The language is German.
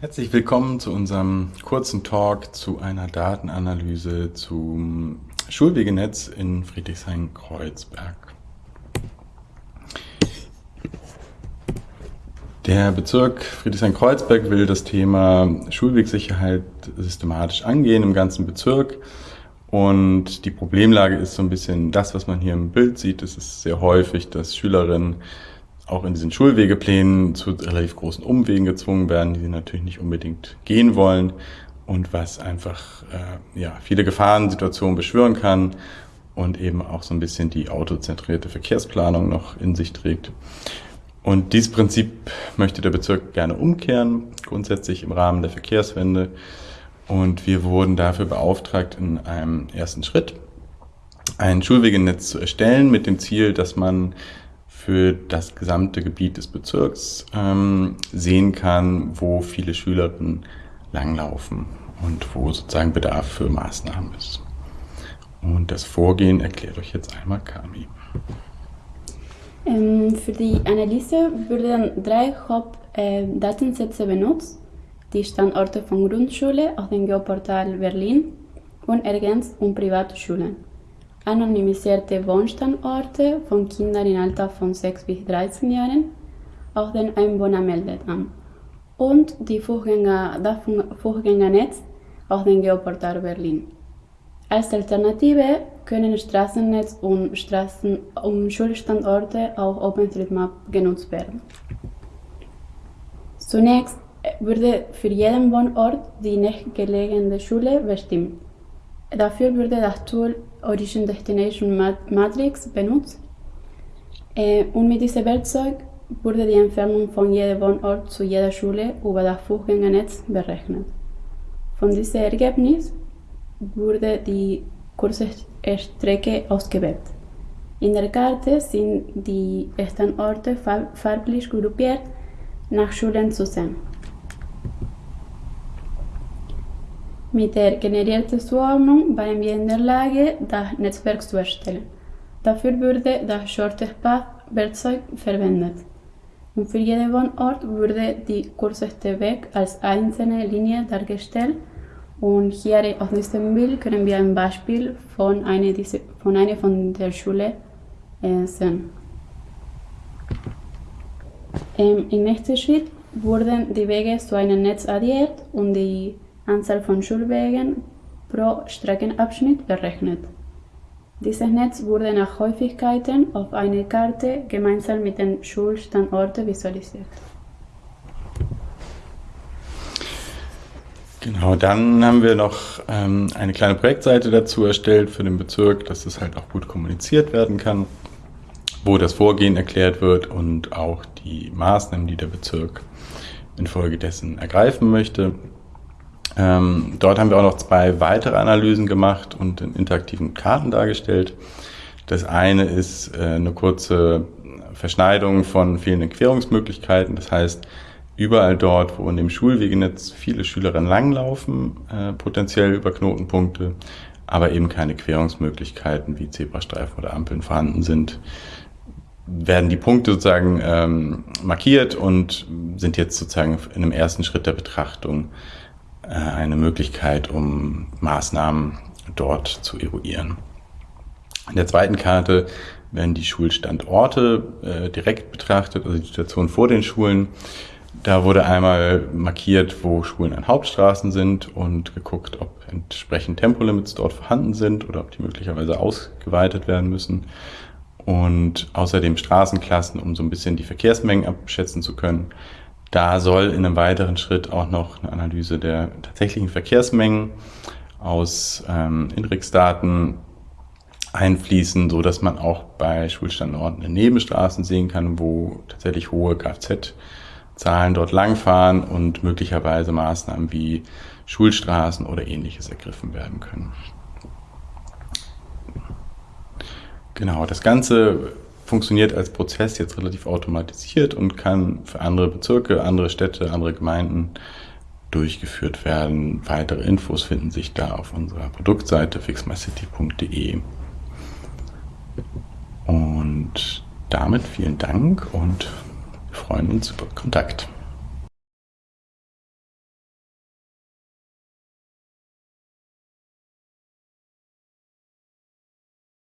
Herzlich willkommen zu unserem kurzen Talk zu einer Datenanalyse zum Schulwegenetz in Friedrichshain-Kreuzberg. Der Bezirk Friedrichshain-Kreuzberg will das Thema Schulwegsicherheit systematisch angehen im ganzen Bezirk. Und die Problemlage ist so ein bisschen das, was man hier im Bild sieht. Es ist sehr häufig, dass Schülerinnen auch in diesen Schulwegeplänen zu relativ großen Umwegen gezwungen werden, die sie natürlich nicht unbedingt gehen wollen und was einfach äh, ja, viele Gefahrensituationen beschwören kann und eben auch so ein bisschen die autozentrierte Verkehrsplanung noch in sich trägt. Und dieses Prinzip möchte der Bezirk gerne umkehren, grundsätzlich im Rahmen der Verkehrswende. Und wir wurden dafür beauftragt, in einem ersten Schritt ein Schulwegenetz zu erstellen mit dem Ziel, dass man für das gesamte Gebiet des Bezirks ähm, sehen kann, wo viele Schülerinnen langlaufen und wo sozusagen Bedarf für Maßnahmen ist. Und das Vorgehen erklärt euch jetzt einmal Kami. Ähm, für die Analyse wurden drei Hauptdatensätze äh, benutzt, die Standorte von Grundschule aus dem Geoportal Berlin und ergänzt um private Schulen anonymisierte Wohnstandorte von Kindern im Alter von 6 bis 13 Jahren aus den Einwohnermeldeamt und die Fußgänger, das Fußgängernetz aus dem Geoportal Berlin. Als Alternative können Straßennetz und, Straßen und Schulstandorte auf OpenStreetMap genutzt werden. Zunächst wurde für jeden Wohnort die nächstgelegene Schule bestimmt. Dafür wurde das Tool Origin Destination Matrix benutzt. Äh, und mit diesem Werkzeug wurde die Entfernung von jedem Wohnort zu jeder Schule über das Fußgängernetz berechnet. Von diesem Ergebnis wurde die Kursstrecke ausgewählt. In der Karte sind die Standorte farblich gruppiert nach Schulen zu sehen. Mit der generierten Zuordnung waren wir in der Lage, das Netzwerk zu erstellen. Dafür wurde das Shortest Path Werkzeug verwendet. Und für jeden Wohnort wurde die kürzeste Weg als einzelne Linie dargestellt. Und hier auf diesem Bild können wir ein Beispiel von einer, von, einer von der Schule äh, sehen. Im nächsten Schritt wurden die Wege zu einem Netz addiert und die Anzahl von Schulwegen pro Streckenabschnitt berechnet. Dieses Netz wurde nach Häufigkeiten auf einer Karte gemeinsam mit den Schulstandorten visualisiert. Genau, dann haben wir noch ähm, eine kleine Projektseite dazu erstellt für den Bezirk, dass es halt auch gut kommuniziert werden kann, wo das Vorgehen erklärt wird und auch die Maßnahmen, die der Bezirk infolgedessen ergreifen möchte. Ähm, dort haben wir auch noch zwei weitere Analysen gemacht und in interaktiven Karten dargestellt. Das eine ist äh, eine kurze Verschneidung von fehlenden Querungsmöglichkeiten. Das heißt, überall dort, wo in dem Schulwegenetz viele Schülerinnen langlaufen, äh, potenziell über Knotenpunkte, aber eben keine Querungsmöglichkeiten wie Zebrastreifen oder Ampeln vorhanden sind, werden die Punkte sozusagen ähm, markiert und sind jetzt sozusagen in einem ersten Schritt der Betrachtung eine Möglichkeit, um Maßnahmen dort zu eruieren. In der zweiten Karte werden die Schulstandorte äh, direkt betrachtet, also die Situation vor den Schulen. Da wurde einmal markiert, wo Schulen an Hauptstraßen sind und geguckt, ob entsprechend Tempolimits dort vorhanden sind oder ob die möglicherweise ausgeweitet werden müssen. Und außerdem Straßenklassen, um so ein bisschen die Verkehrsmengen abschätzen zu können. Da soll in einem weiteren Schritt auch noch eine Analyse der tatsächlichen Verkehrsmengen aus ähm, INRIX-Daten einfließen, so dass man auch bei Schulstandorten in Nebenstraßen sehen kann, wo tatsächlich hohe Kfz-Zahlen dort langfahren und möglicherweise Maßnahmen wie Schulstraßen oder ähnliches ergriffen werden können. Genau, das Ganze funktioniert als Prozess jetzt relativ automatisiert und kann für andere Bezirke, andere Städte, andere Gemeinden durchgeführt werden. Weitere Infos finden sich da auf unserer Produktseite fixmycity.de. Und damit vielen Dank und wir freuen uns über Kontakt.